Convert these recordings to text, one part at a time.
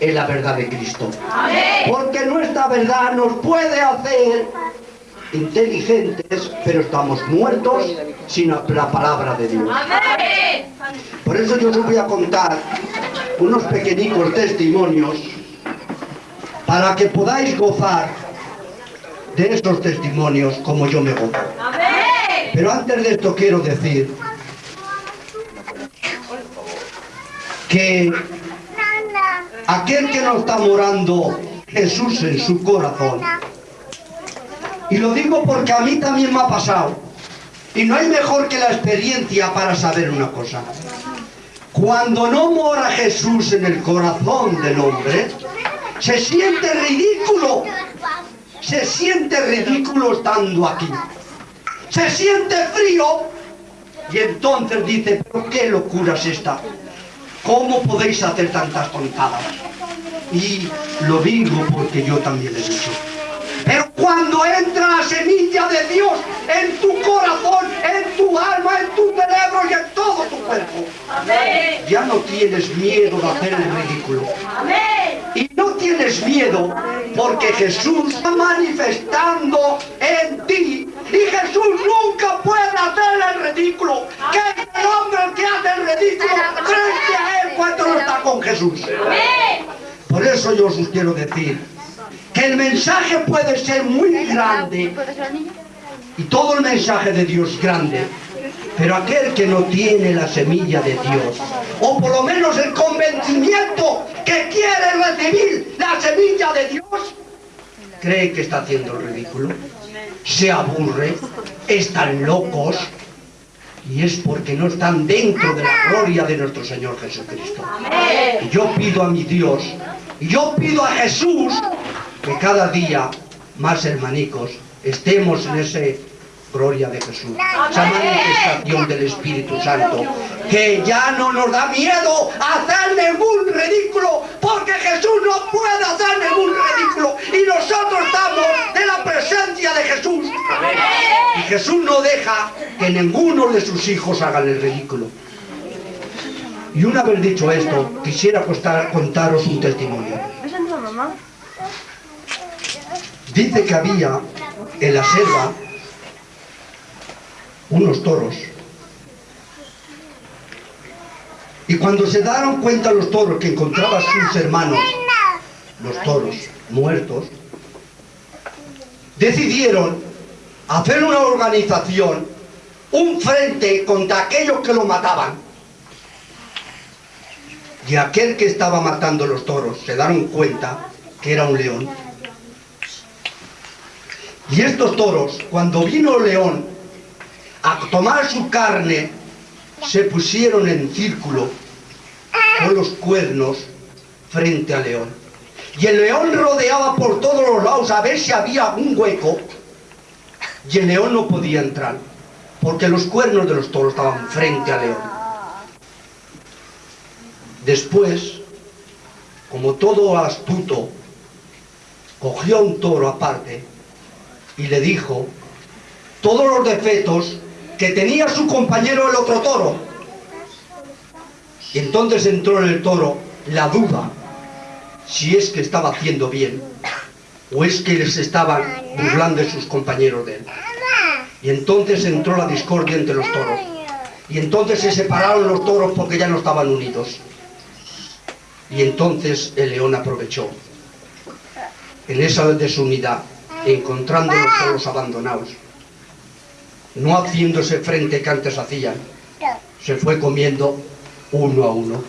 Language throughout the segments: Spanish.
en la verdad de Cristo. Porque nuestra verdad nos puede hacer inteligentes, pero estamos muertos sin la palabra de Dios. Por eso yo os voy a contar unos pequeñicos testimonios para que podáis gozar de estos testimonios como yo me gozo. Pero antes de esto quiero decir que aquel que no está morando Jesús en su corazón, y lo digo porque a mí también me ha pasado, y no hay mejor que la experiencia para saber una cosa. Cuando no mora Jesús en el corazón del hombre, se siente ridículo, se siente ridículo estando aquí. Se siente frío y entonces dice, pero qué locura es esta. ¿Cómo podéis hacer tantas tontadas? Y lo digo porque yo también he dicho. Pero cuando entra la semilla de Dios en tu corazón, en tu alma, en tu cerebro y en todo tu cuerpo, ya no tienes miedo de hacer el ridículo. Y no tienes miedo porque Jesús está manifestando en ti y Jesús nunca puede hacer el ridículo. Que es el hombre que hace el ridículo frente a él cuando no está con Por eso yo os quiero decir que el mensaje puede ser muy grande y todo el mensaje de Dios grande, pero aquel que no tiene la semilla de Dios, o por lo menos el convencimiento que quiere recibir la semilla de Dios, cree que está haciendo el ridículo, se aburre, están locos, y es porque no están dentro de la gloria de nuestro Señor Jesucristo. Y yo pido a mi Dios, y yo pido a Jesús, que cada día más hermanicos estemos en ese gloria de Jesús, esa manifestación del Espíritu Santo, que ya no nos da miedo hacer ningún ridículo, porque Jesús no puede hacer ningún ridículo, y nosotros estamos en la presencia de Jesús. Y Jesús no deja que ninguno de sus hijos hagan el ridículo. Y una vez dicho esto, quisiera contaros un testimonio. Dice que había en la selva unos toros. Y cuando se dieron cuenta los toros que encontraban sus hermanos, los toros muertos, decidieron hacer una organización, un frente contra aquellos que lo mataban. Y aquel que estaba matando los toros se dieron cuenta que era un león. Y estos toros, cuando vino el león a tomar su carne, se pusieron en círculo con los cuernos frente al león. Y el león rodeaba por todos los lados a ver si había un hueco. Y el león no podía entrar, porque los cuernos de los toros estaban frente al león. Después, como todo astuto, cogió un toro aparte y le dijo todos los defectos que tenía su compañero el otro toro. Y entonces entró en el toro la duda si es que estaba haciendo bien o es que les estaban burlando sus compañeros de él. Y entonces entró la discordia entre los toros. Y entonces se separaron los toros porque ya no estaban unidos. Y entonces el león aprovechó en esa desunidad encontrando los toros abandonados, no haciéndose frente que antes hacían, se fue comiendo uno a uno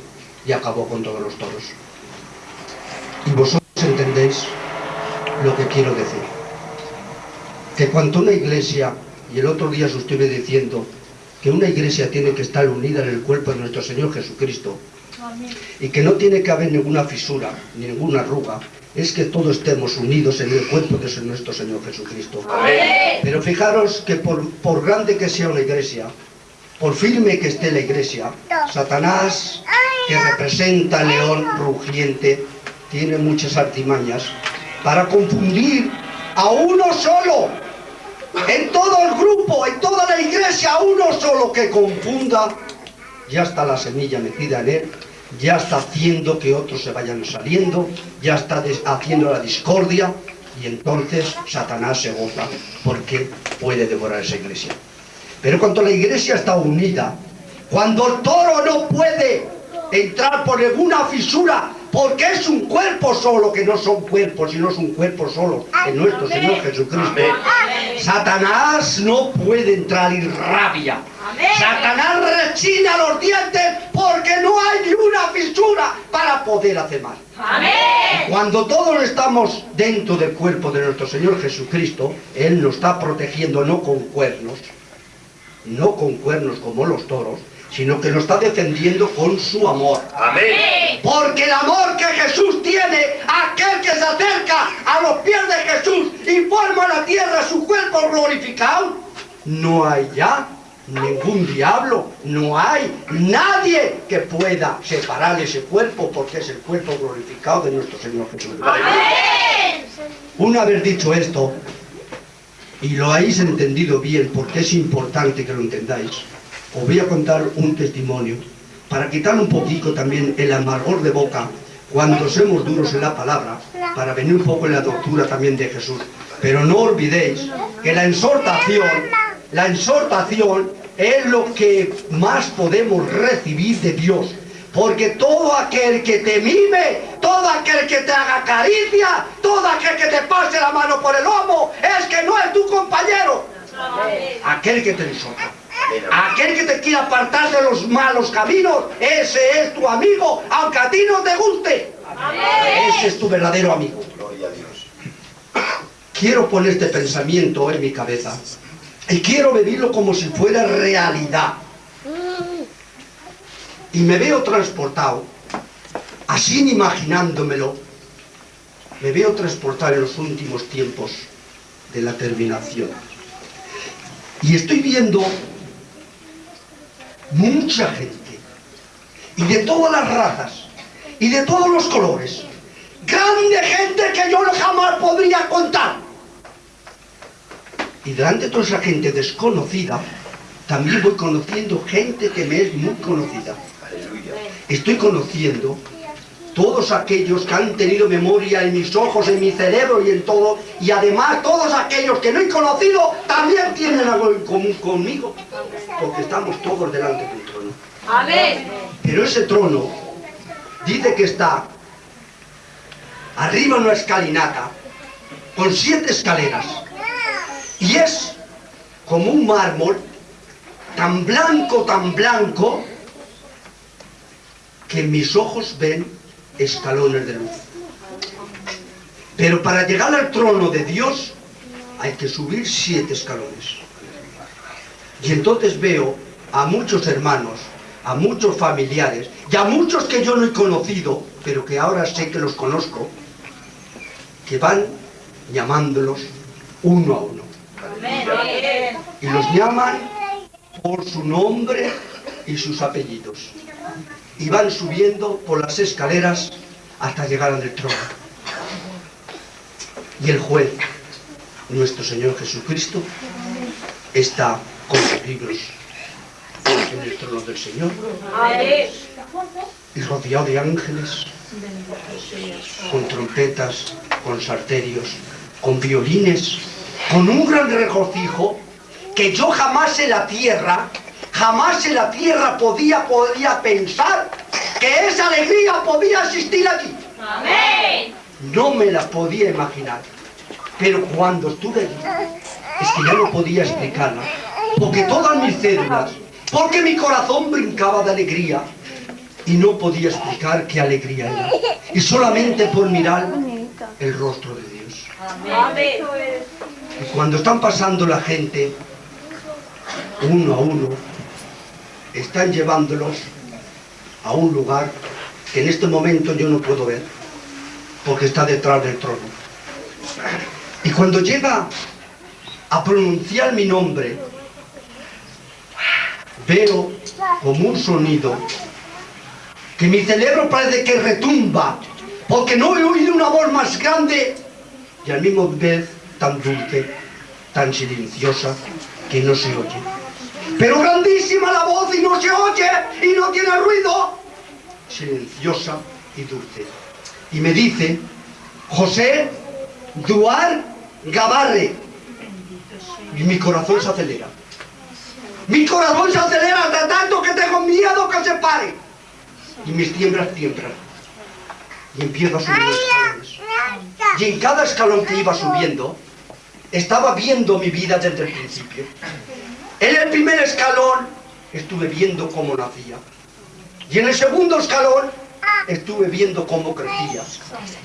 y acabó con todos los toros. Y vosotros entendéis lo que quiero decir. Que cuando una iglesia, y el otro día os estuve diciendo, que una iglesia tiene que estar unida en el cuerpo de nuestro Señor Jesucristo, y que no tiene que haber ninguna fisura, ninguna arruga, es que todos estemos unidos en el cuerpo de nuestro Señor Jesucristo. Pero fijaros que por, por grande que sea una iglesia, por firme que esté la iglesia, Satanás, que representa al león rugiente, tiene muchas artimañas para confundir a uno solo, en todo el grupo, en toda la iglesia, a uno solo que confunda, ya está la semilla metida en él, ya está haciendo que otros se vayan saliendo, ya está haciendo la discordia y entonces Satanás se goza porque puede devorar esa iglesia. Pero cuando la iglesia está unida, cuando el toro no puede entrar por ninguna fisura porque es un cuerpo solo, que no son cuerpos, sino es un cuerpo solo, en nuestro Señor Jesucristo. Satanás no puede entrar y rabia. Satanás rechina los dientes porque no hay ni una fisura para poder hacer mal. Cuando todos estamos dentro del cuerpo de nuestro Señor Jesucristo, Él nos está protegiendo no con cuernos, no con cuernos como los toros, sino que nos está defendiendo con su amor. Amén. Porque el amor que Jesús tiene, aquel que se acerca a los pies de Jesús y forma la tierra su cuerpo glorificado, no hay ya ningún diablo, no hay nadie que pueda separar ese cuerpo porque es el cuerpo glorificado de nuestro Señor Jesús. Amén. Una vez dicho esto, y lo habéis entendido bien porque es importante que lo entendáis, os voy a contar un testimonio para quitar un poquito también el amargor de boca cuando somos duros en la palabra, para venir un poco en la doctrina también de Jesús. Pero no olvidéis que la exhortación, la exhortación es lo que más podemos recibir de Dios. Porque todo aquel que te mime, todo aquel que te haga caricia, todo aquel que te pase la mano por el lomo, es que no es tu compañero. Aquel que te exhorta. Aquel que te quiere apartar de los malos caminos, ese es tu amigo, aunque a ti no te guste. Ese es tu verdadero amigo. Quiero poner este pensamiento en mi cabeza y quiero vivirlo como si fuera realidad. Y me veo transportado, así imaginándomelo, me veo transportado en los últimos tiempos de la terminación. Y estoy viendo mucha gente, y de todas las razas, y de todos los colores, grande gente que yo jamás podría contar. Y delante de toda esa gente desconocida, también voy conociendo gente que me es muy conocida. Estoy conociendo todos aquellos que han tenido memoria en mis ojos, en mi cerebro y en todo, y además todos aquellos que no he conocido también tienen algo en común conmigo, porque estamos todos delante de un trono. Amén. Pero ese trono dice que está arriba una escalinata con siete escaleras y es como un mármol tan blanco, tan blanco que mis ojos ven escalones de luz. Pero para llegar al trono de Dios hay que subir siete escalones. Y entonces veo a muchos hermanos, a muchos familiares y a muchos que yo no he conocido, pero que ahora sé que los conozco, que van llamándolos uno a uno. Y los llaman por su nombre y sus apellidos y van subiendo por las escaleras hasta llegar al trono. Y el juez, nuestro Señor Jesucristo, está con los libros en el trono del Señor y rodeado de ángeles, con trompetas, con sarterios, con violines, con un gran regocijo que yo jamás en la tierra Jamás en la tierra podía, podía pensar que esa alegría podía existir aquí. Amén. No me la podía imaginar. Pero cuando estuve allí, es que ya no podía explicarla. Porque todas mis células, porque mi corazón brincaba de alegría y no podía explicar qué alegría era. Y solamente por mirar el rostro de Dios. Amén. Y cuando están pasando la gente, uno a uno, están llevándolos a un lugar que en este momento yo no puedo ver, porque está detrás del trono. Y cuando llega a pronunciar mi nombre, veo como un sonido que mi cerebro parece que retumba, porque no he oído una voz más grande y al mismo vez tan dulce, tan silenciosa, que no se oye. Pero grandísima la voz y no se oye y no tiene ruido. silenciosa y dulce. Y me dice, José Duar Gabarre. Y mi corazón se acelera. Mi corazón se acelera hasta tanto que tengo miedo que se pare. Y mis tiemblas tiemblan. Y empiezo a subir los escalones. Y en cada escalón que iba subiendo, estaba viendo mi vida desde el principio. En el primer escalón estuve viendo cómo nacía. Y en el segundo escalón estuve viendo cómo crecía.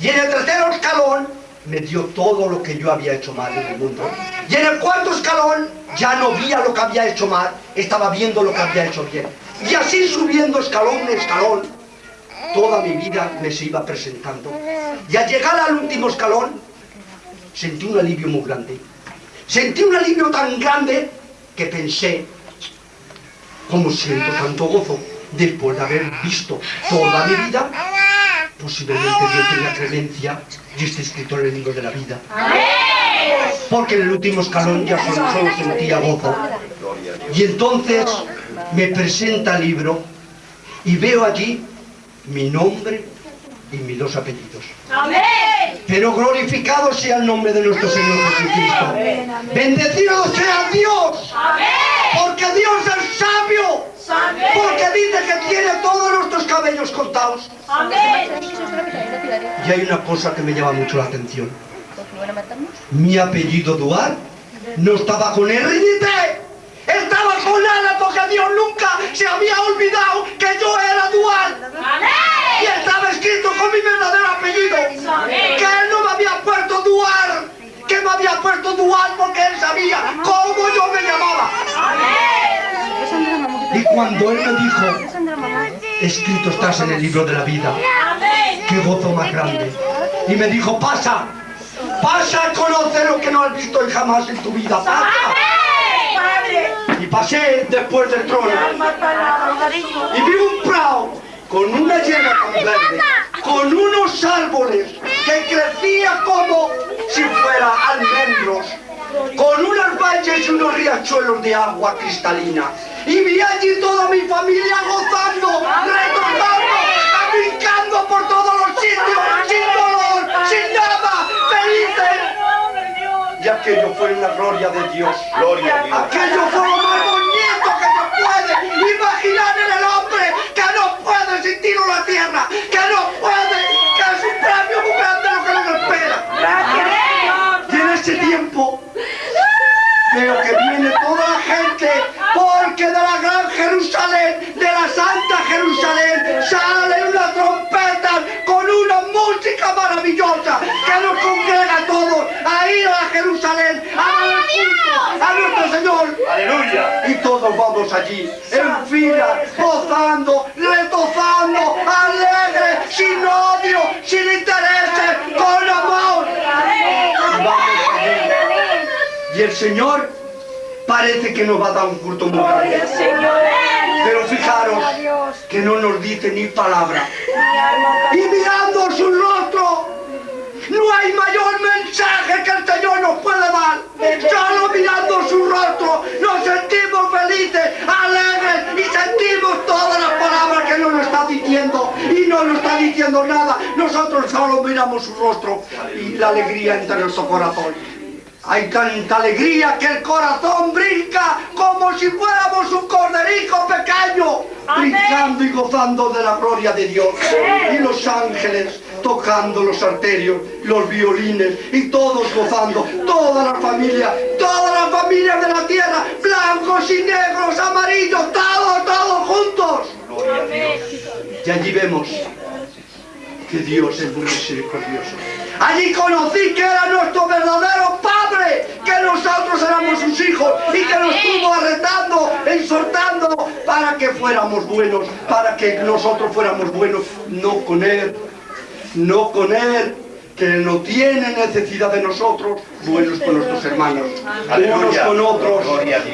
Y en el tercer escalón me dio todo lo que yo había hecho mal en el mundo. Y en el cuarto escalón ya no veía lo que había hecho mal, estaba viendo lo que había hecho bien. Y así subiendo escalón en escalón, toda mi vida me se iba presentando. Y al llegar al último escalón, sentí un alivio muy grande. Sentí un alivio tan grande que pensé, ¿cómo siento tanto gozo? Después de haber visto toda mi vida, posiblemente Dios tenga clemencia y esté escrito en el libro de la vida. Porque en el último escalón ya solo, solo sentía gozo. Y entonces me presenta el libro y veo allí mi nombre y mis dos apellidos. Amén. Pero glorificado sea el nombre de nuestro Señor Jesucristo. Bendecido sea Dios, Amén. porque Dios es sabio, Amén. porque dice que tiene todos nuestros cabellos contados. Amén. Y hay una cosa que me llama mucho la atención. Mi apellido Duar no estaba con R ni Con Ana porque Dios nunca se había olvidado que yo era Duar. Y estaba escrito con mi verdadero apellido. Que él no me había puesto Duar. Que me había puesto Duar porque él sabía cómo yo me llamaba. Y cuando él me dijo, escrito estás en el libro de la vida, qué gozo más grande. Y me dijo, pasa, pasa a conocer lo que no has visto jamás en tu vida. Pasa. Y pasé después del trono. Y vi un prado con una hierba tan verde, con unos árboles que crecía como si fuera almendros, con unas valles y unos riachuelos de agua cristalina. Y vi allí toda mi familia gozando, retornando, Y aquello fue una gloria de Dios. Gloria. Aquello fue lo más bonito que se puede imaginar en el hombre, que no puede sentirlo en la tierra, Aleluya. Y todos vamos allí, en fila, gozando, retozando, alegres, sin odio, sin intereses, con amor. Y vamos allí. Y el Señor parece que nos va a dar un culto muy grande. Pero fijaros que no nos dice ni palabra. Y mirando su rostro, no hay mayor mensaje que el Señor nos puede dar. Solo mirando su rostro nos sentimos felices, alegres y sentimos todas las palabras que Él nos está diciendo. Y no nos está diciendo nada. Nosotros solo miramos su rostro y la alegría entra en nuestro corazón. Hay tanta alegría que el corazón brinca como si fuéramos un corderico pequeño, Amén. brincando y gozando de la gloria de Dios. Y los ángeles tocando los arterios, los violines y todos gozando, toda la familia, todas las familias de la tierra, blancos y negros, amarillos, todos, todos juntos. Gloria a Dios. Y allí vemos que Dios es muy misericordioso. Allí conocí que era nuestro verdadero Padre, que nosotros éramos sus hijos y que nos estuvo arretando, exhortando para que fuéramos buenos, para que nosotros fuéramos buenos, no con Él, no con Él, que no tiene necesidad de nosotros, buenos con nuestros hermanos, unos con otros,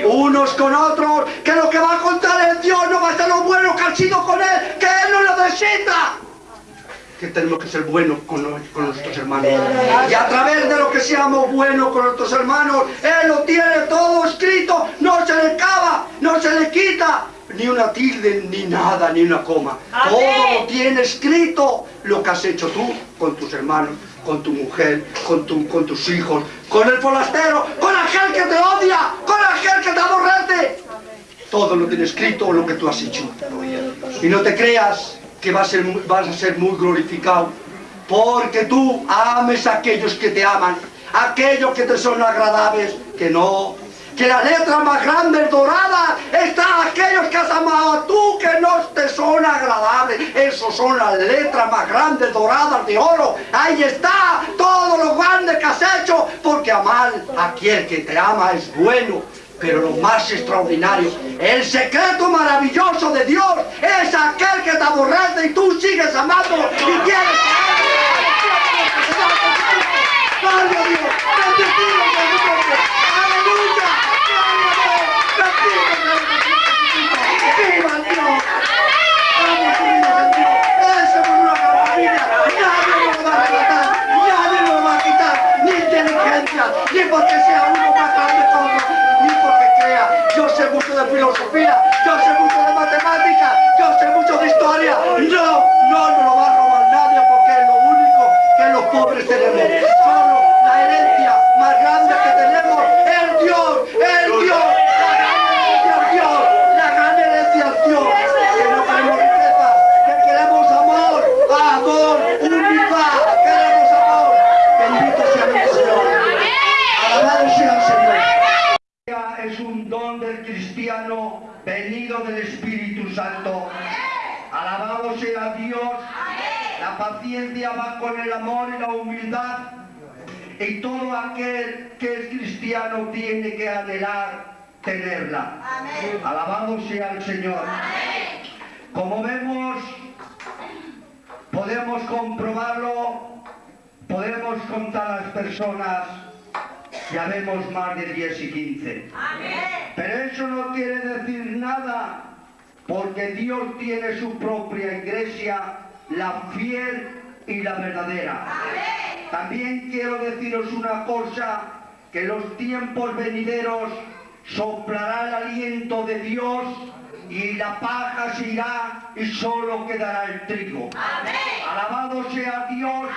unos con otros, que lo que va a contar es Dios, no va a ser lo bueno que han sido con Él, que Él no necesita que tenemos que ser buenos con, los- con nuestros hermanos. Y a través de lo que seamos buenos con nuestros hermanos, Él lo tiene todo escrito, no se le cava, no se le quita. ni una tilde, ni nada, ni una coma. Amén. Todo lo tiene escrito lo que has hecho tú con tus hermanos, con tu mujer, con, tu, con tus hijos, con el forastero, con aquel que te odia, con aquel que te aborrece. Todo lo tiene escrito lo que tú has hecho. Y no te creas que vas a ser, a muy glorificado, porque tú ames a aquellos que te aman, aquellos que te son agradables, que no. Que la letra más grande dorada está aquellos que has amado tú que no te son agradables. Esos son las letras más grandes doradas de oro. Ahí está todo lo grande que has hecho, porque amar a aquel que te ama es bueno. Pero lo más extraordinario, el secreto maravilloso de Dios es aquel que te aborrece y tú sigues amándolo y quieres ¡Gloria Dios! ¡Bendecido sea su nombre! ¡Aleluya! ¡Gloria a Dios! ¡Ni porque sea uno más grande otro! ¡Ni porque crea! Yo sé mucho de filosofía, yo sé mucho de matemática, yo sé mucho de historia. No, no nos lo va a robar nadie porque es lo único que los pobres tenemos. Solo la herencia más grande que tenemos es Dios, es Dios. La gran herencia es Dios, la gran herencia es Dios. Que no queremos riqueza, que queremos amor, amor, unidad, queremos amor. Bendito sea nuestro Señor. Alabado sea el Señor es un don del cristiano venido del Espíritu Santo. Alabado sea Dios. La paciencia va con el amor y la humildad. Y todo aquel que es cristiano tiene que anhelar tenerla. Alabado sea el Señor. Como vemos, podemos comprobarlo, podemos contar las personas ya vemos más de 10 y 15. Pero eso no quiere decir nada, porque Dios tiene su propia iglesia, la fiel y la verdadera. También quiero deciros una cosa, que los tiempos venideros soplará el aliento de Dios y la paja se irá y solo quedará el trigo. Alabado sea Dios.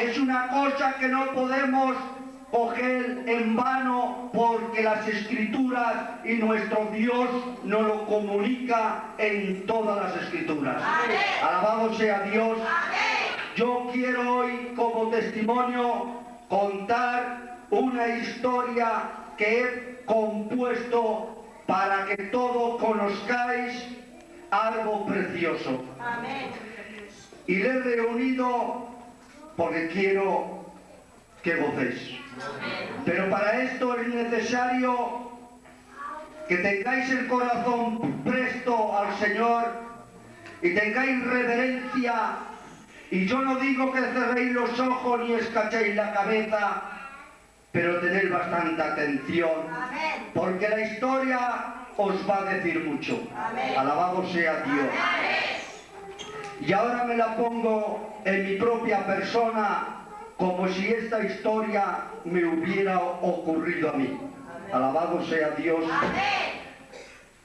Es una cosa que no podemos coger en vano porque las escrituras y nuestro Dios nos lo comunica en todas las escrituras. Alabado sea Dios. Yo quiero hoy como testimonio contar una historia que he compuesto para que todos conozcáis algo precioso. Y le he reunido porque quiero que gocéis. Pero para esto es necesario que tengáis el corazón presto al Señor y tengáis reverencia. Y yo no digo que cerréis los ojos ni escachéis la cabeza, pero tened bastante atención, porque la historia os va a decir mucho. Alabado sea Dios. Y ahora me la pongo en mi propia persona como si esta historia me hubiera ocurrido a mí. Alabado sea Dios.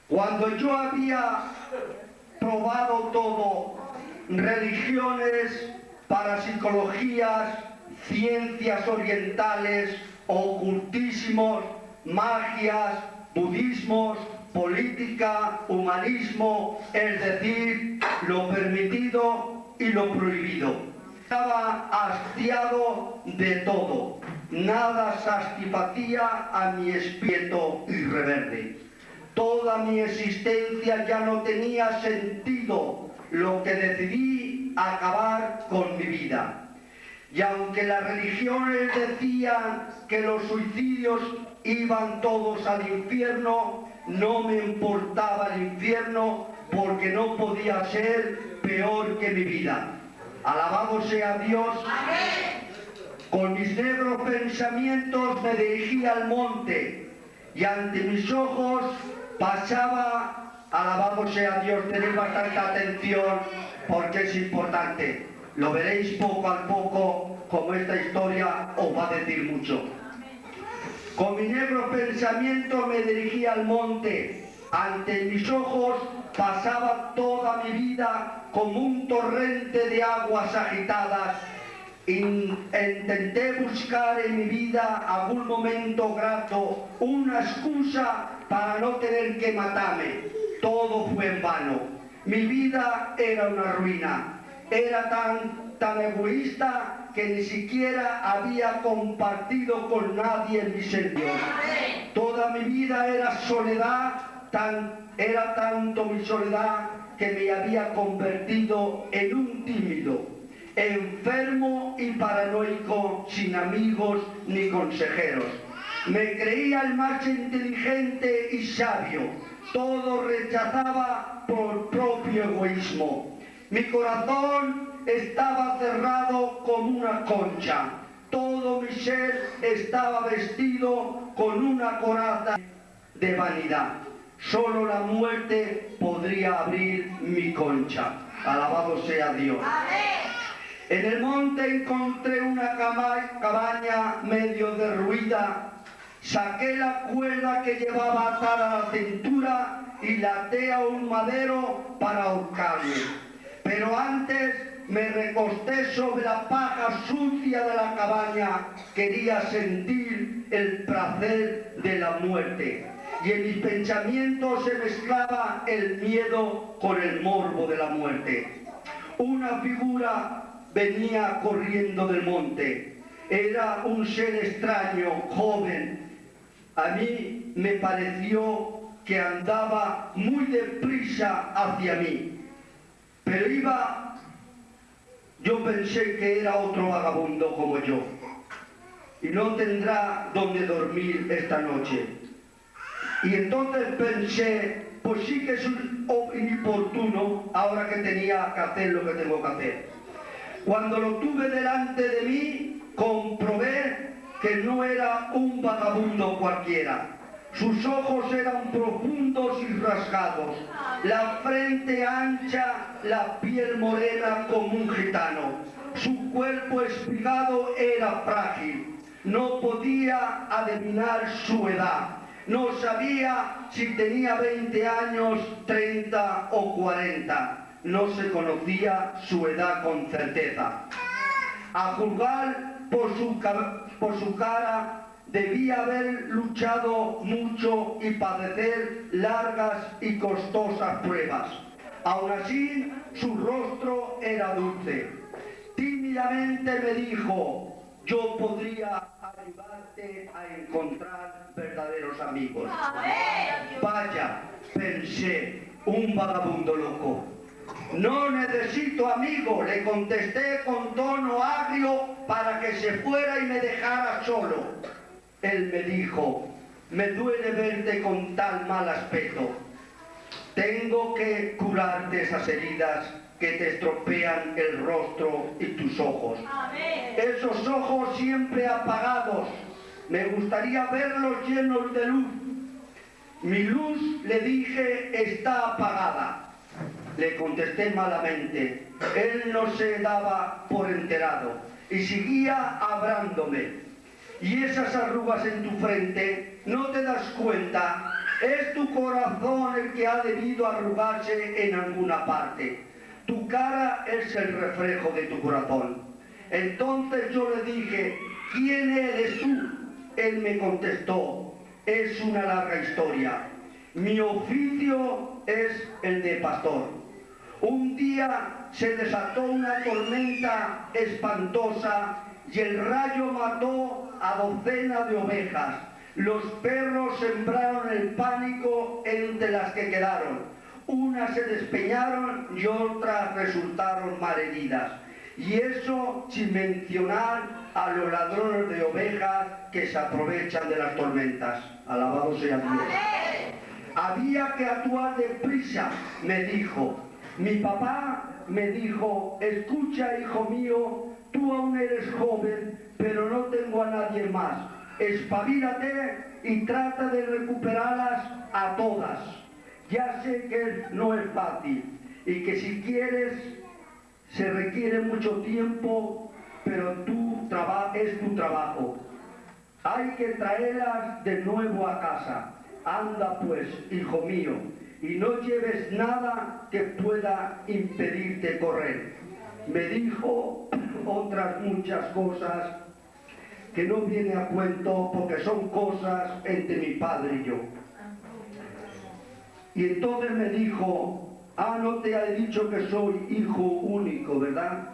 Cuando yo había probado todo, religiones, parapsicologías, ciencias orientales, ocultismos, magias, budismos, política, humanismo, es decir, lo permitido y lo prohibido estaba hastiado de todo. Nada satisfacía a mi espíritu irreverde. Toda mi existencia ya no tenía sentido, lo que decidí acabar con mi vida. Y aunque las religiones decían que los suicidios iban todos al infierno, no me importaba el infierno porque no podía ser peor que mi vida. Alabado sea Dios. Con mis negros pensamientos me dirigí al monte y ante mis ojos pasaba, alabado sea Dios, tened bastante atención porque es importante. Lo veréis poco a poco como esta historia os va a decir mucho. Con mi negro pensamiento me dirigí al monte Ante mis ojos pasaba toda mi vida como un torrente de aguas agitadas. In- intenté buscar en mi vida algún momento grato, una excusa para no tener que matarme. Todo fue en vano. Mi vida era una ruina. Era tan, tan egoísta que ni siquiera había compartido con nadie mis sentidos. Toda mi vida era soledad, tan, era tanto mi soledad que me había convertido en un tímido, enfermo y paranoico, sin amigos ni consejeros. Me creía el más inteligente y sabio, todo rechazaba por propio egoísmo. Mi corazón estaba cerrado como una concha, todo mi ser estaba vestido con una coraza de vanidad. Solo la muerte podría abrir mi concha. Alabado sea Dios. En el monte encontré una cabaña medio derruida. Saqué la cuerda que llevaba atada a la cintura y la até a un madero para ahorcarme. Pero antes me recosté sobre la paja sucia de la cabaña. Quería sentir el placer de la muerte. Y en mis pensamientos se mezclaba el miedo con el morbo de la muerte. Una figura venía corriendo del monte. Era un ser extraño, joven. A mí me pareció que andaba muy deprisa hacia mí. Pero iba, yo pensé que era otro vagabundo como yo. Y no tendrá donde dormir esta noche. Y entonces pensé, pues sí que es un- inoportuno ahora que tenía que hacer lo que tengo que hacer. Cuando lo tuve delante de mí, comprobé que no era un vagabundo cualquiera. Sus ojos eran profundos y rasgados, la frente ancha, la piel morena como un gitano. Su cuerpo espigado era frágil, no podía adivinar su edad. No sabía si tenía 20 años, 30 o 40. No se conocía su edad con certeza. A juzgar por su, ca- por su cara, debía haber luchado mucho y padecer largas y costosas pruebas. Aún así, su rostro era dulce. Tímidamente me dijo, yo podría ayudarte a encontrar verdaderos amigos. Vaya, pensé, un vagabundo loco. No necesito amigo, le contesté con tono agrio para que se fuera y me dejara solo. Él me dijo, me duele verte con tal mal aspecto. Tengo que curarte esas heridas que te estropean el rostro y tus ojos. Esos ojos siempre apagados, me gustaría verlos llenos de luz. Mi luz, le dije, está apagada. Le contesté malamente. Él no se daba por enterado y seguía hablándome. Y esas arrugas en tu frente, ¿no te das cuenta? Es tu corazón el que ha debido arrugarse en alguna parte. Tu cara es el reflejo de tu corazón. Entonces yo le dije, ¿quién eres tú? Él me contestó, es una larga historia. Mi oficio es el de pastor. Un día se desató una tormenta espantosa y el rayo mató a docenas de ovejas. Los perros sembraron el pánico entre las que quedaron. Unas se despeñaron y otras resultaron malheridas. Y eso sin mencionar a los ladrones de ovejas que se aprovechan de las tormentas. Alabado sea Dios. Había que actuar deprisa, me dijo. Mi papá me dijo, escucha hijo mío, tú aún eres joven, pero no tengo a nadie más. Espabilate y trata de recuperarlas a todas. Ya sé que no es fácil y que si quieres se requiere mucho tiempo, pero es tu trabajo. Hay que traerlas de nuevo a casa. anda pues, hijo mío, y no lleves nada que pueda impedirte correr. Me dijo otras muchas cosas que no viene a cuento porque son cosas entre mi padre y yo. Y entonces me dijo, ah, no te he dicho que soy hijo único, ¿verdad?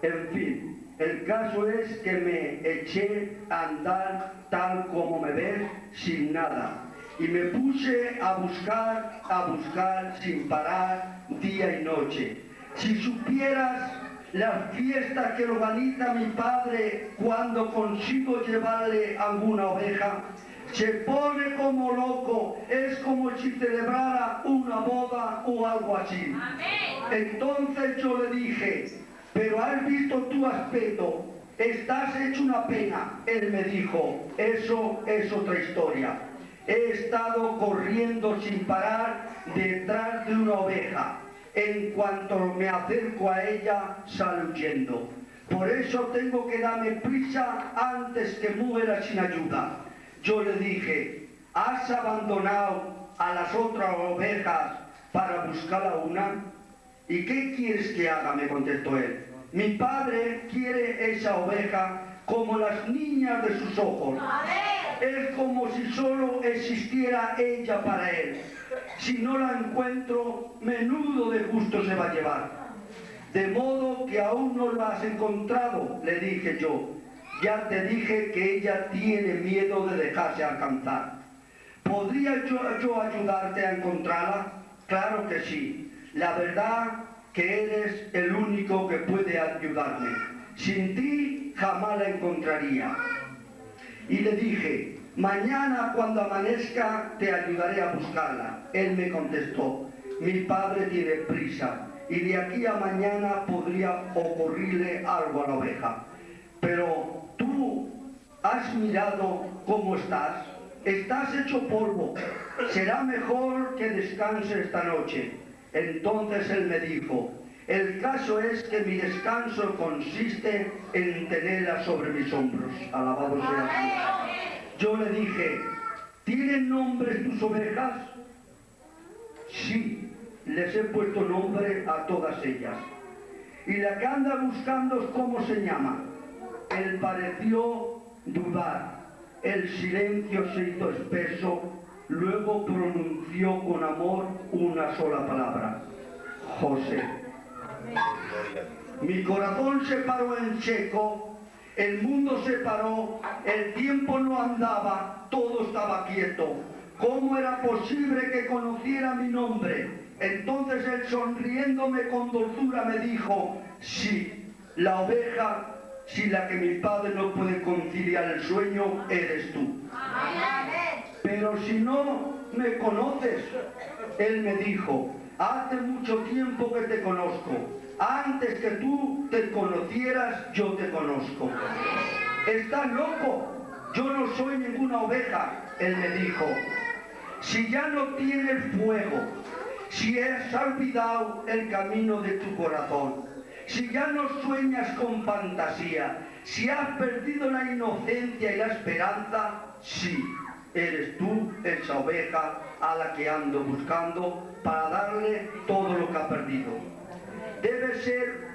En fin, el caso es que me eché a andar tal como me ves, sin nada. Y me puse a buscar, a buscar sin parar día y noche. Si supieras las fiestas que organiza mi padre cuando consigo llevarle alguna oveja, se pone como loco, es como si celebrara una boda o algo así. Entonces yo le dije, pero has visto tu aspecto, estás hecho una pena. Él me dijo, eso es otra historia. He estado corriendo sin parar detrás de una oveja. En cuanto me acerco a ella, sale. Por eso tengo que darme prisa antes que muera sin ayuda. Yo le dije, ¿has abandonado a las otras ovejas para buscar a una? ¿Y qué quieres que haga? me contestó él. Mi padre quiere esa oveja como las niñas de sus ojos. Es como si solo existiera ella para él. Si no la encuentro, menudo de gusto se va a llevar. De modo que aún no la has encontrado, le dije yo. Ya te dije que ella tiene miedo de dejarse alcanzar. ¿Podría yo, yo ayudarte a encontrarla? Claro que sí. La verdad que eres el único que puede ayudarme. Sin ti jamás la encontraría. Y le dije, mañana cuando amanezca te ayudaré a buscarla. Él me contestó, mi padre tiene prisa y de aquí a mañana podría ocurrirle algo a la oveja. Pero tú has mirado cómo estás. Estás hecho polvo. Será mejor que descanse esta noche. Entonces él me dijo, el caso es que mi descanso consiste en tenerla sobre mis hombros. Alabado sea Dios. Yo le dije, ¿tienen nombres tus ovejas? Sí, les he puesto nombre a todas ellas. Y la que anda buscando, ¿cómo se llama? Él pareció dudar. El silencio se hizo espeso Luego pronunció con amor una sola palabra, José. Mi corazón se paró en seco, el mundo se paró, el tiempo no andaba, todo estaba quieto. ¿Cómo era posible que conociera mi nombre? Entonces él sonriéndome con dulzura me dijo, sí, la oveja, si la que mi padre no puede conciliar el sueño, eres tú. Pero si no me conoces, él me dijo, hace mucho tiempo que te conozco. Antes que tú te conocieras, yo te conozco. Estás loco. Yo no soy ninguna oveja, él me dijo. Si ya no tienes fuego, si has olvidado el camino de tu corazón, si ya no sueñas con fantasía, si has perdido la inocencia y la esperanza, sí, eres tú esa oveja a la que ando buscando para darle todo lo que ha perdido. Debe ser,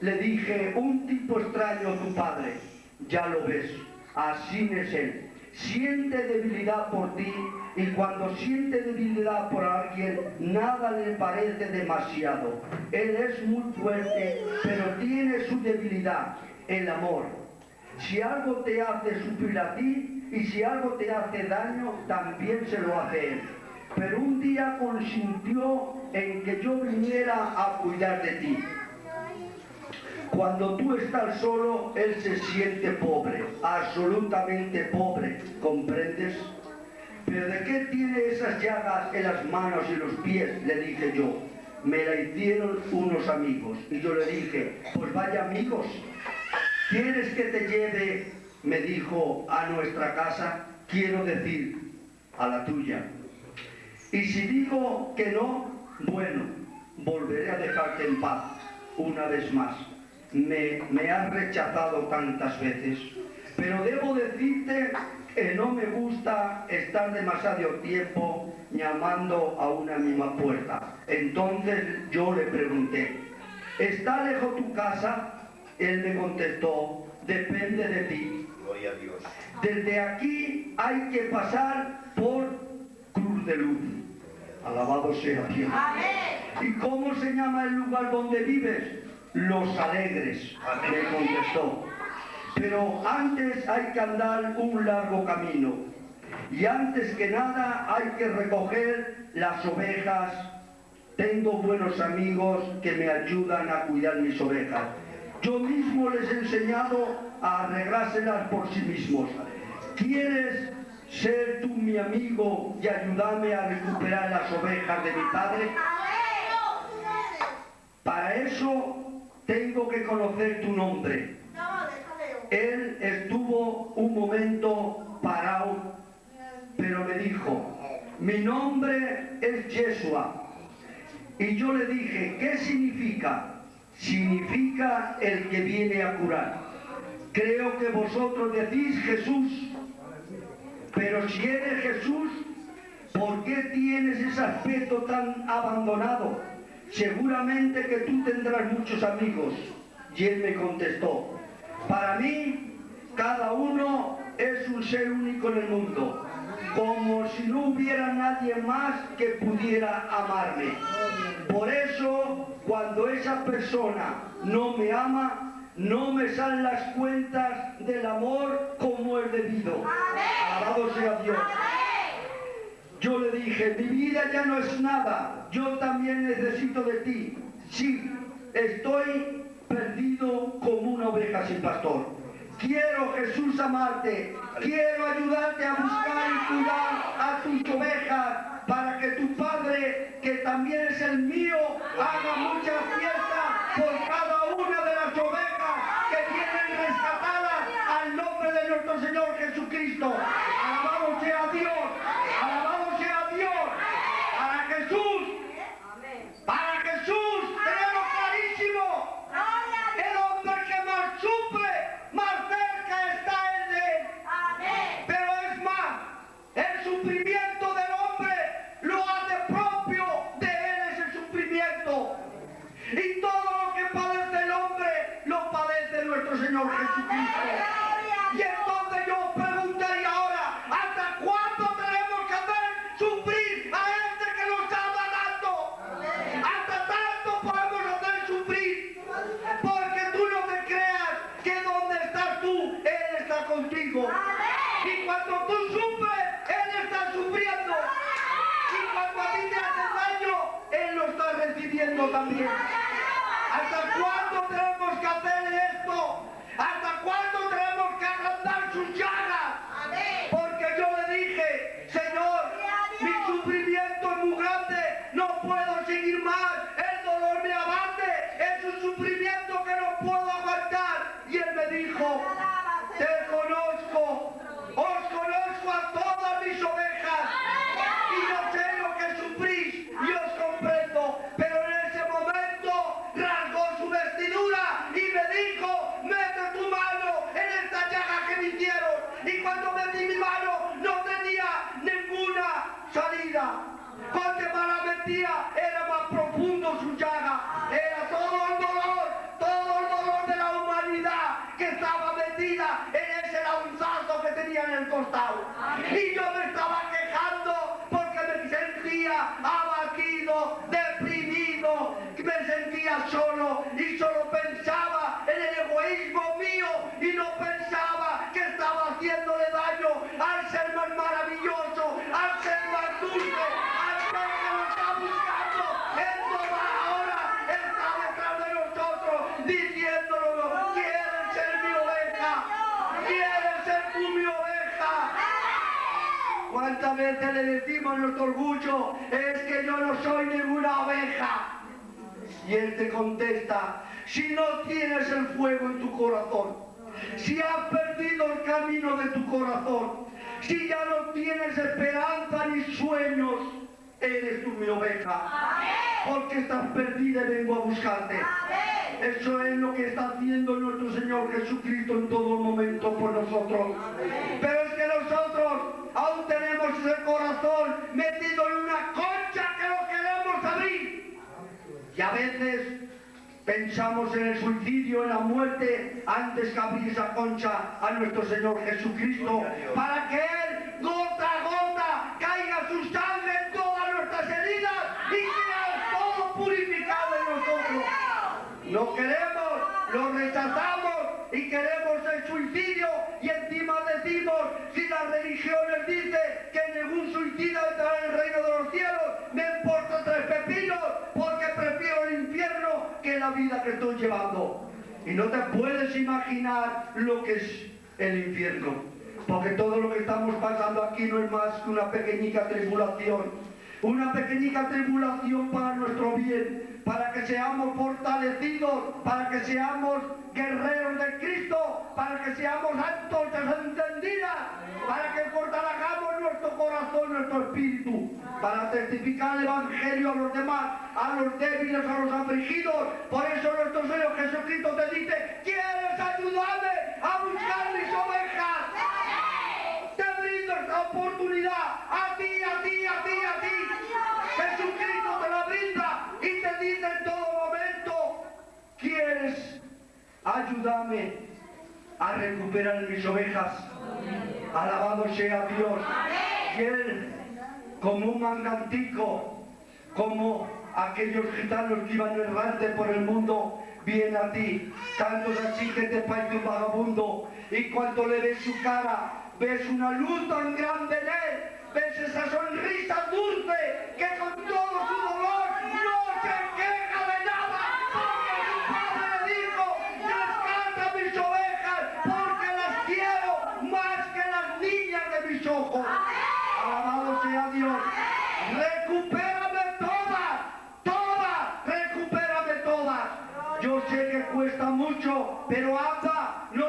le dije, un tipo extraño a tu padre. Ya lo ves, así es él. Siente debilidad por ti y cuando siente debilidad por alguien, nada le parece demasiado. Él es muy fuerte, pero tiene su debilidad, el amor. Si algo te hace sufrir a ti y si algo te hace daño, también se lo hace él. Pero un día consintió en que yo viniera a cuidar de ti. Cuando tú estás solo, él se siente pobre, absolutamente pobre, ¿comprendes? ¿Pero de qué tiene esas llagas en las manos y los pies? Le dije yo. Me la hicieron unos amigos. Y yo le dije, pues vaya amigos, ¿quieres que te lleve, me dijo, a nuestra casa? Quiero decir, a la tuya. Y si digo que no, bueno, volveré a dejarte en paz una vez más me, me has rechazado tantas veces. Pero debo decirte que no me gusta estar demasiado tiempo llamando a una misma puerta. Entonces yo le pregunté, ¿está lejos tu casa? Él me contestó, depende de ti. Gloria a Dios. Desde aquí hay que pasar por Cruz de Luz. Alabado sea Dios. ¿Y cómo se llama el lugar donde vives? Los Alegres, me contestó. Pero antes hay que andar un largo camino. Y antes que nada hay que recoger las ovejas. Tengo buenos amigos que me ayudan a cuidar mis ovejas. Yo mismo les he enseñado a arreglárselas por sí mismos. ¿Quieres ser tú mi amigo y ayudarme a recuperar las ovejas de mi padre? Para eso tengo que conocer tu nombre. Él estuvo un momento parado, pero me dijo, mi nombre es Yeshua. Y yo le dije, ¿qué significa? Significa el que viene a curar. Creo que vosotros decís Jesús, pero si eres Jesús, ¿por qué tienes ese aspecto tan abandonado? Seguramente que tú tendrás muchos amigos. Y él me contestó, para mí, cada uno es un ser único en el mundo, como si no hubiera nadie más que pudiera amarme. Por eso, cuando esa persona no me ama, no me salen las cuentas del amor como es debido. Alabado sea Dios. Yo le dije, mi vida ya no es nada, yo también necesito de ti. Sí, estoy perdido como una oveja sin pastor. Quiero, Jesús, amarte. Quiero ayudarte a buscar y cuidar a tus ovejas para que tu Padre, que también es el mío, haga mucha fiesta por cada una de las ovejas que tienen rescatadas al nombre de nuestro Señor Jesucristo. Alabado sea Dios. Alabado sea Dios. Para Jesús. Para Jesús tenemos clarísimo. El hombre que más sufre, más cerca está él de él. Pero es más, el sufrimiento del hombre lo hace propio de él ese sufrimiento. Y todo lo que padece el hombre lo padece nuestro Señor Jesucristo. Y entonces yo preguntaría ahora, ¿hasta cuándo tenemos que hacer sufrir a este que nos ama tanto? Hasta tanto podemos hacer sufrir. Porque tú no te creas que donde estás tú, Él está contigo. Y cuando tú sufres, Él está sufriendo. Y cuando a ti te hacen daño, Él lo está recibiendo también. ¿Hasta cuándo tenemos que hacer esto? ¿Hasta cuándo tenemos que agrandar sus llagas? Me sentía solo y solo pensaba en el egoísmo mío y no pensaba que estaba haciéndole daño al ser más maravilloso, al ser más dulce, al ser que nos está buscando en toda hora, está detrás de nosotros diciéndonos, quieren ser mi oveja, quieren ser tú mi oveja. ¿Cuántas veces le decimos nuestro orgullo, es que yo no soy ninguna oveja? Y él te contesta, si no tienes el fuego en tu corazón, si has perdido el camino de tu corazón, si ya no tienes esperanza ni sueños, eres tú mi oveja. porque estás perdida y vengo a buscarte. Eso es lo que está haciendo nuestro Señor Jesucristo en todo momento por nosotros. Pero es que nosotros aún tenemos ese corazón metido en una concha que lo queremos abrir. Y a veces pensamos en el suicidio, en la muerte, antes que abrir esa concha a nuestro Señor Jesucristo, para que Él, gota a gota, caiga su sangre en todas nuestras heridas y sea todo purificado en nosotros. Lo queremos, lo rechazamos y queremos el suicidio y encima decimos, si las religiones dicen que ningún suicida entrará vida que estoy llevando. Y no te puedes imaginar lo que es el infierno. Porque todo lo que estamos pasando aquí no es más que una pequeñita tribulación. Una pequeñita tribulación para nuestro bien, para que seamos fortalecidos, para que seamos guerreros de Cristo, para que seamos antorchas encendidas, para que fortalezcamos nuestro corazón, nuestro espíritu, para testificar el Evangelio a los demás, a los débiles, a los afligidos. Por eso nuestro Señor Jesucristo te dice, ¿quieres ayudarme a buscar mis ovejas? Te brindo esta oportunidad a ti, a ti, a ti, a ti. Jesucristo te la brinda y te dice en todo momento, ¿quieres ayudarme a recuperar mis ovejas? Alabado sea Dios. Y Él, como un mangantico, como aquellos gitanos que iban errantes por el mundo, viene a ti, tantos así que te parece un vagabundo, y cuando le ves su cara, ves una luz tan grande en él, ves esa sonrisa dulce que con todo su dolor no se queja de nada, porque su padre le dijo, rescata mis ovejas, porque las quiero más que las niñas de mis ojos. Alabado sea Dios. Recupérame todas, todas, recupérame todas. Yo sé que cuesta mucho, pero anda, no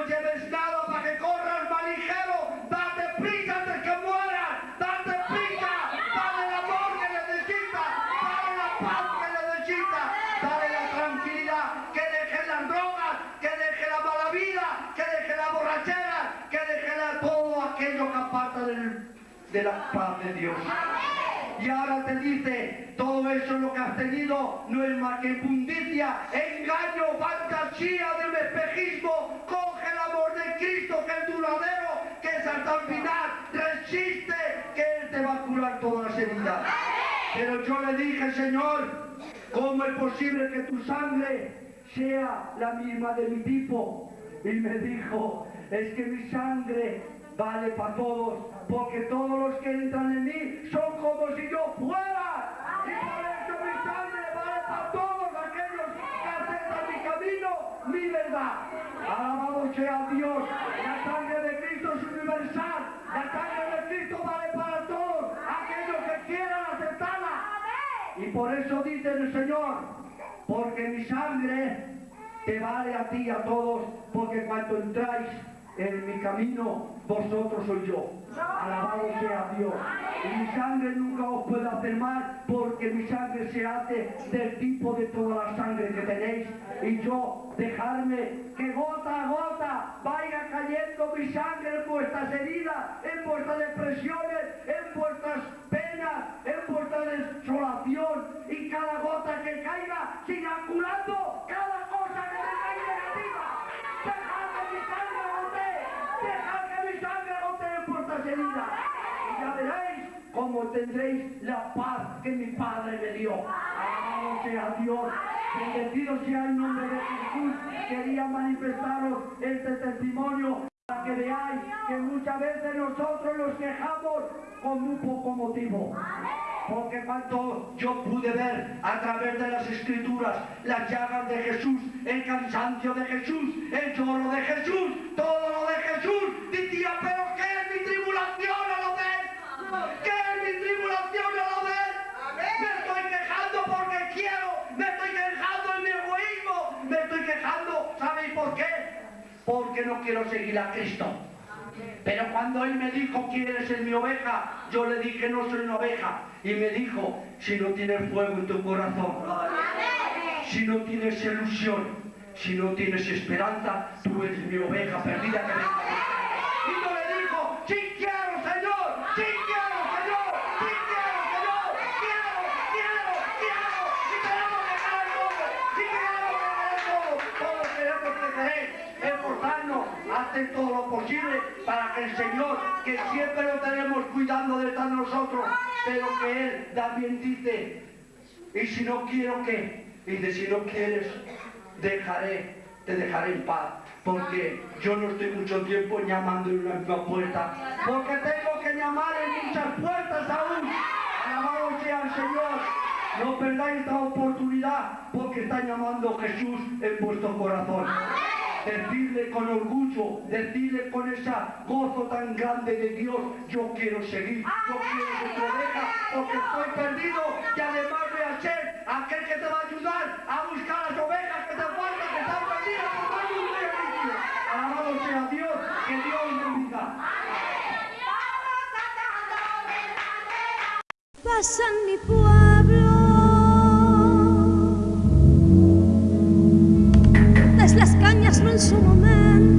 Y ahora te dice, todo eso lo que has tenido no es más que impundicia, engaño, fantasía de un espejismo. Coge el amor de Cristo que es duradero, que es hasta el final. Resiste, que Él te va a curar todas las heridas. Pero yo le dije, Señor, ¿cómo es posible que tu sangre sea la misma de mi tipo? Y me dijo, es que mi sangre vale para todos, porque todos los que entran en mí son como si yo fuera. Y por eso mi sangre vale para todos aquellos que aceptan mi camino, mi verdad. Alabado sea Dios. La sangre de Cristo es universal. La sangre de Cristo vale para todos aquellos que quieran aceptarla. Y por eso dice el Señor, porque mi sangre te vale a ti y a todos, porque cuando entráis en mi camino, vosotros soy yo. Alabado sea Dios. Y mi sangre nunca os puede hacer mal, porque mi sangre se hace del tipo de toda la sangre que tenéis. Y yo dejarme que gota a gota vaya cayendo mi sangre en vuestras heridas, en vuestras depresiones, en vuestras penas, en vuestra desolación. Y cada gota que caiga siga curando cada cosa que tengáis. Tendréis la paz que mi Padre me dio. Alabado sea Dios. Bendecido sea el nombre de Jesús. Quería manifestaros este testimonio para que veáis que muchas veces nosotros nos quejamos con muy poco motivo. Porque cuando yo pude ver a través de las escrituras las llagas de Jesús, el cansancio de Jesús, el lloro de Jesús, todo lo de Jesús, decía, pero ¿qué es mi tribulación a lo ves? ¿Qué es mi tribulación lo? Me estoy quejando porque quiero, me estoy quejando en mi egoísmo, me estoy quejando, ¿sabéis por qué? Porque no quiero seguir a Cristo. Pero cuando él me dijo, ¿quieres ser mi oveja? Yo le dije, no soy una oveja. Y me dijo, si no tienes fuego en tu corazón, si no tienes ilusión, si no tienes esperanza, tú eres mi oveja perdida que venga. Hacer todo lo posible para que el Señor, que siempre lo tenemos cuidando de estar nosotros, pero que Él también dice, y si no quiero que, dice, si no quieres, dejaré, te dejaré en paz. Porque yo no estoy mucho tiempo llamando en una misma puerta. Porque tengo que llamar en muchas puertas aún. Alabado sea el Señor. No perdáis esta oportunidad porque está llamando Jesús en vuestro corazón. Decirle con orgullo, decirle con ese gozo tan grande de Dios, yo quiero seguir, yo quiero ser tu oveja, porque estoy perdido y además voy a ser aquel que te va a ayudar a buscar las ovejas que te faltan, que están perdidas, ti. Alabado sea Dios, que Dios te bendiga. pasa en mi pueblo. En su momento.